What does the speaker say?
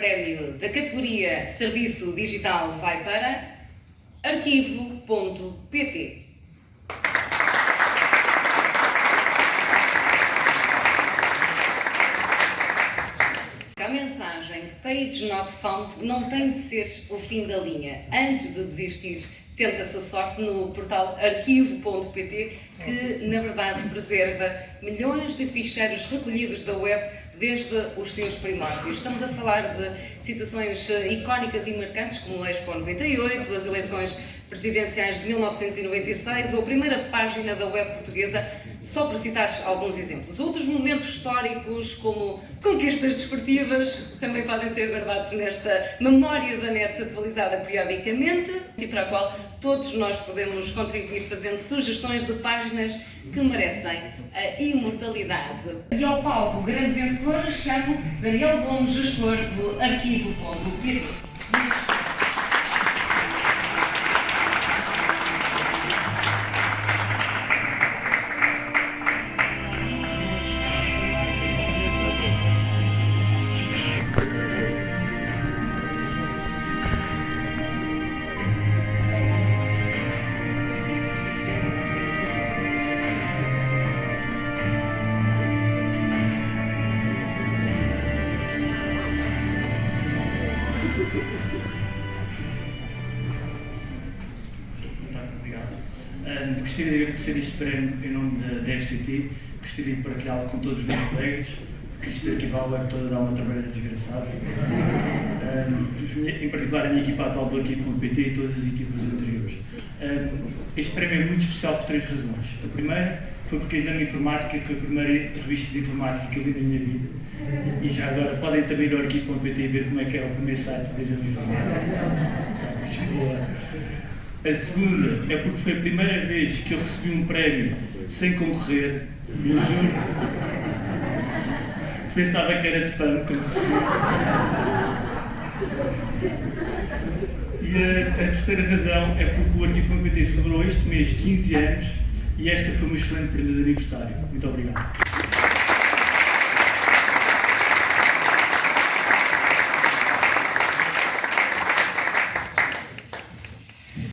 prémio da categoria Serviço Digital vai para arquivo.pt. A mensagem Page Not Found não tem de ser o fim da linha. Antes de desistir, tenta a sua sorte no portal arquivo.pt, que na verdade preserva milhões de ficheiros recolhidos da web desde os seus primórdios. Estamos a falar de situações eh, icónicas e marcantes como o Expo 98, as eleições presidenciais de 1996 ou a primeira página da web portuguesa, só para citar alguns exemplos. Outros momentos históricos, como conquistas desportivas, também podem ser guardados nesta memória da net atualizada periodicamente e para a qual todos nós podemos contribuir fazendo sugestões de páginas que merecem a imortalidade. E ao palco, grande vencedor, chamo Daniel Gomes, gestor do arquivo.pt. Um, gostaria de agradecer prémio em nome da, FCT, gostaria de partilhá-lo com todos os meus colegas, porque isto aqui vale a toda dar uma trabalhada desgraçada. Um, em particular a minha equipa atual do Arquivo.pt e todas as equipas anteriores. Um, este prémio é muito especial por três razões. A primeira foi porque a Exame Informática foi a primeira revista de informática que eu li na minha vida. E já agora podem também ir ao Arquivo.pt e ver como é que é o primeiro site da Exame Informática. A segunda é porque foi a primeira vez que eu recebi um prémio sem concorrer, eu juro. Pensava que era spam quando recebi. E a, a terceira razão é porque o Arquivo.pt celebrou este mês 15 anos e esta foi uma excelente prenda de aniversário. Muito obrigado.